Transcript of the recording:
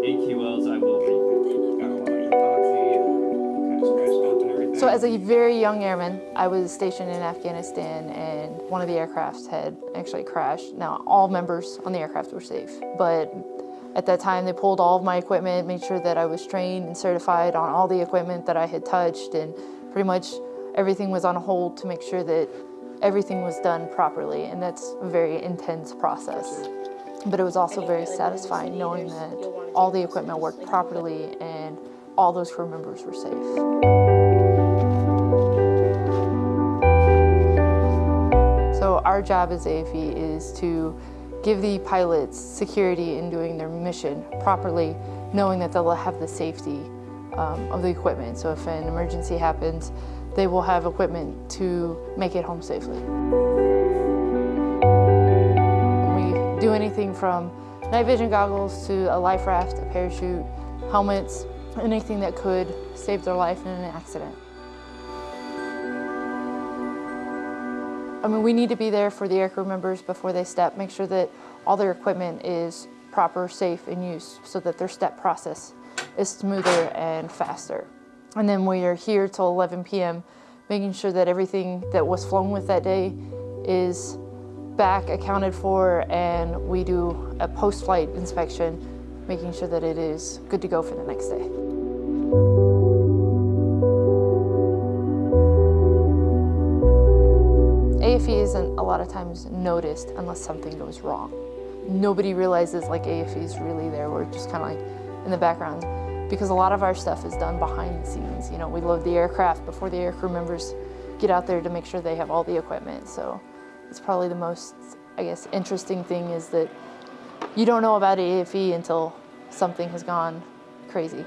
AQLs, I will read. Got a lot of epoxy and kind of scratched up and everything. So as a very young airman, I was stationed in Afghanistan and one of the aircrafts had actually crashed. Now all members on the aircraft were safe, but at that time they pulled all of my equipment, made sure that I was trained and certified on all the equipment that I had touched and pretty much everything was on hold to make sure that everything was done properly and that's a very intense process. But it was also very satisfying knowing that all the equipment worked properly and all those crew members were safe. So our job as AFE is to give the pilots security in doing their mission properly, knowing that they'll have the safety um, of the equipment. So if an emergency happens, they will have equipment to make it home safely. Anything from night vision goggles to a life raft, a parachute, helmets, anything that could save their life in an accident. I mean, we need to be there for the aircrew members before they step, make sure that all their equipment is proper, safe and use so that their step process is smoother and faster. And then we are here till 11 p.m., making sure that everything that was flown with that day is back accounted for and we do a post-flight inspection, making sure that it is good to go for the next day. AFE isn't a lot of times noticed unless something goes wrong. Nobody realizes like AFE is really there. We're just kind of like in the background because a lot of our stuff is done behind the scenes. You know, we load the aircraft before the aircrew members get out there to make sure they have all the equipment. So it's probably the most, I guess, interesting thing is that you don't know about AFE until something has gone crazy.